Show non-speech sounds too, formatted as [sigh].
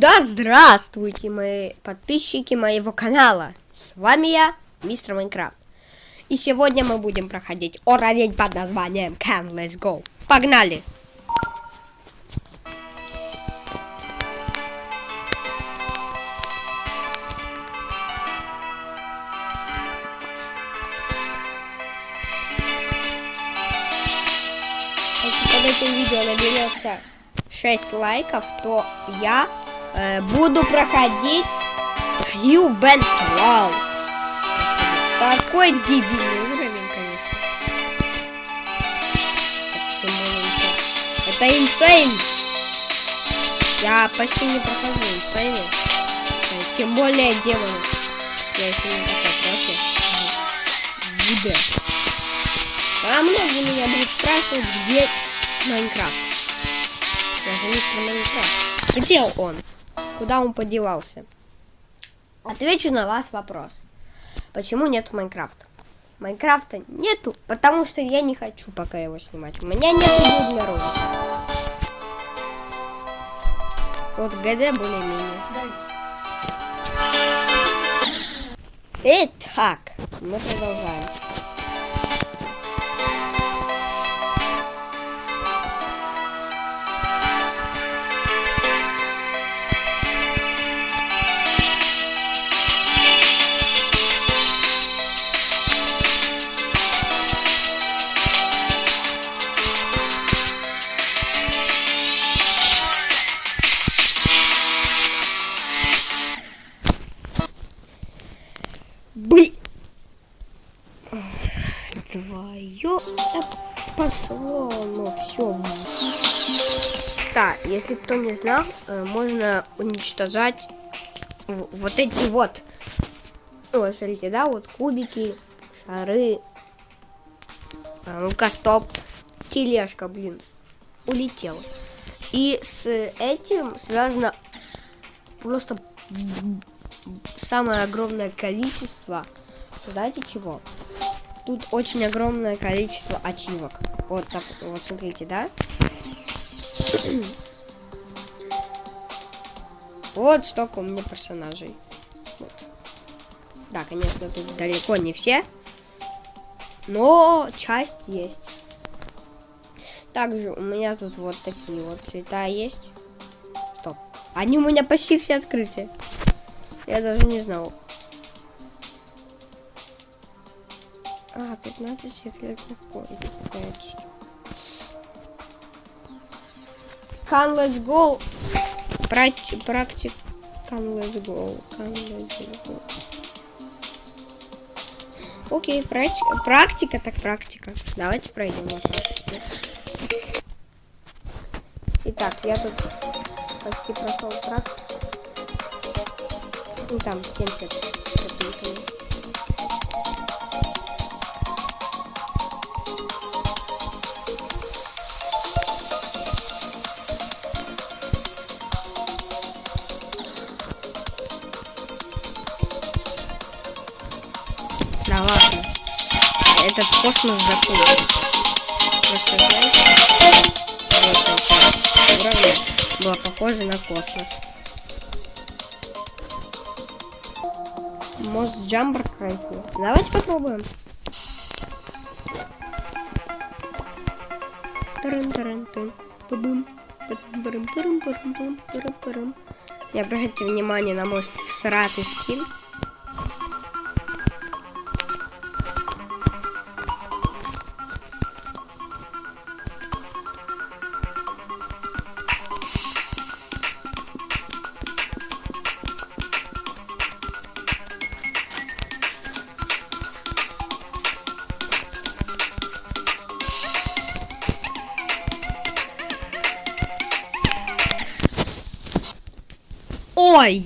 Да здравствуйте, мои подписчики моего канала. С вами я, мистер Майнкрафт. И сегодня мы будем проходить уровень под названием Can Let's Go. Погнали! Если под этим видео наберется 6 лайков, то я э, буду проходить You've been 12. Такой дебильный уровень, конечно. Это инсейн. Я почти не прохожу инсейны. Э, Тем более демоны. Я еще не. Буде. А многие меня будут спрашивать, где Майнкрафт. Я же мистер Майнкрафт. Где он? Куда он подевался? Отвечу на вас вопрос. Почему нет Майнкрафта? Майнкрафта нету, потому что я не хочу пока его снимать. У меня нету для ролика. Вот ГД более-менее. Итак, мы продолжаем. Блин. Твое пошло, ну все. Да, если кто не знал, э, можно уничтожать вот эти вот. Вот, смотрите, да, вот кубики, шары. А, ну-ка, стоп. Тележка, блин, улетела. И с этим связано просто самое огромное количество. Знаете чего? Тут очень огромное количество ачивок. Вот так, вот смотрите, да? [clears throat] Вот столько у меня персонажей. Вот. Да, конечно, тут далеко не все. Но часть есть. Также у меня тут вот такие вот цвета есть. Стоп. Они у меня почти все открыты. Я даже не знал. А, 15 секретных штука. Can let's go. Практи- Практик. Can let's go. Can let's go. Окей, практи- практика так практика. Давайте пройдем на практике. Итак, я тут почти прошел практику. Ну там 70 с копейками. Да ладно. Этот космос закончился. Просто знаете, вот эта часть уровня была похожа на космос. Может джамбер пройти? Давайте попробуем. Таран-таран-тан. Бу-бум. Парам-парам-парам-парам-парам-парам. Не обращайте внимание на мой всратый скин. Oi!